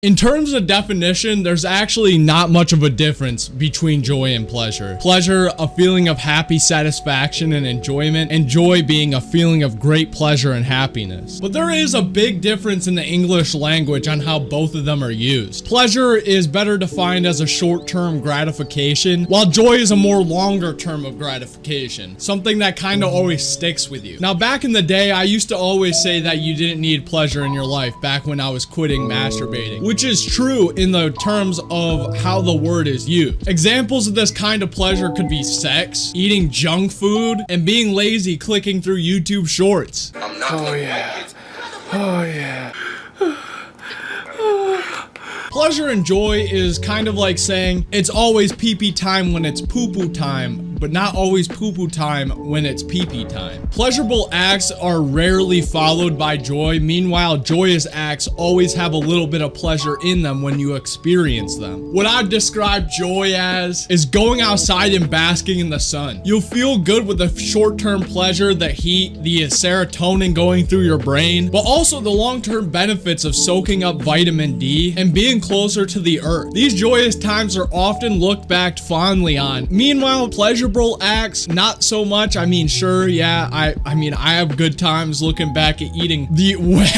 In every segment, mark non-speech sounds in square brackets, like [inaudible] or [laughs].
In terms of definition, there's actually not much of a difference between joy and pleasure. Pleasure, a feeling of happy satisfaction and enjoyment, and joy being a feeling of great pleasure and happiness. But there is a big difference in the English language on how both of them are used. Pleasure is better defined as a short-term gratification, while joy is a more longer term of gratification, something that kind of always sticks with you. Now, back in the day, I used to always say that you didn't need pleasure in your life back when I was quitting masturbating which is true in the terms of how the word is used. Examples of this kind of pleasure could be sex, eating junk food, and being lazy clicking through YouTube shorts. Oh yeah. Oh yeah. Pleasure and joy is kind of like saying it's always pee-pee time when it's poo-poo time, but not always poo-poo time when it's pee-pee time. Pleasurable acts are rarely followed by joy. Meanwhile, joyous acts always have a little bit of pleasure in them when you experience them. What I describe joy as is going outside and basking in the sun. You'll feel good with the short-term pleasure, the heat, the serotonin going through your brain, but also the long-term benefits of soaking up vitamin D and being closer to the earth. These joyous times are often looked back fondly on. Meanwhile, pleasure pleasurable acts, not so much. I mean, sure, yeah, I, I mean, I have good times looking back at eating the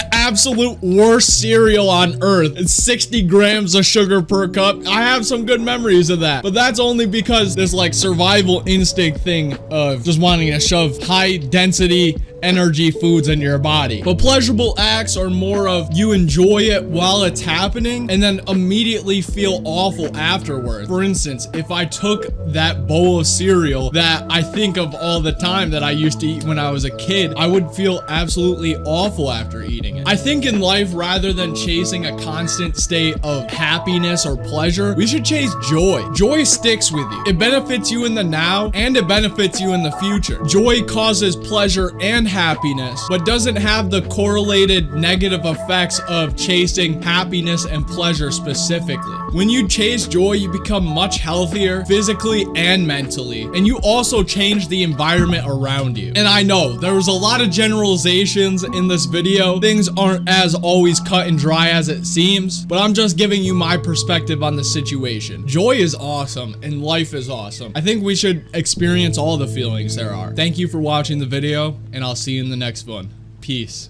[laughs] absolute worst cereal on earth. It's 60 grams of sugar per cup. I have some good memories of that, but that's only because this like survival instinct thing of just wanting to shove high density energy foods in your body. But pleasurable acts are more of you enjoy it while it's happening and then immediately feel awful afterwards. For instance, if I took that bowl of cereal that I think of all the time that I used to eat when I was a kid, I would feel absolutely awful after eating it. I think in life, rather than chasing a constant state of happiness or pleasure, we should chase joy. Joy sticks with you. It benefits you in the now and it benefits you in the future. Joy causes pleasure and happiness, but doesn't have the correlated negative effects of chasing happiness and pleasure specifically. When you chase joy, you become much healthier physically and mentally, and you also change the environment around you. And I know there was a lot of generalizations in this video. Things aren't as always cut and dry as it seems, but I'm just giving you my perspective on the situation. Joy is awesome and life is awesome. I think we should experience all the feelings there are. Thank you for watching the video, and I'll see you in the next one. Peace.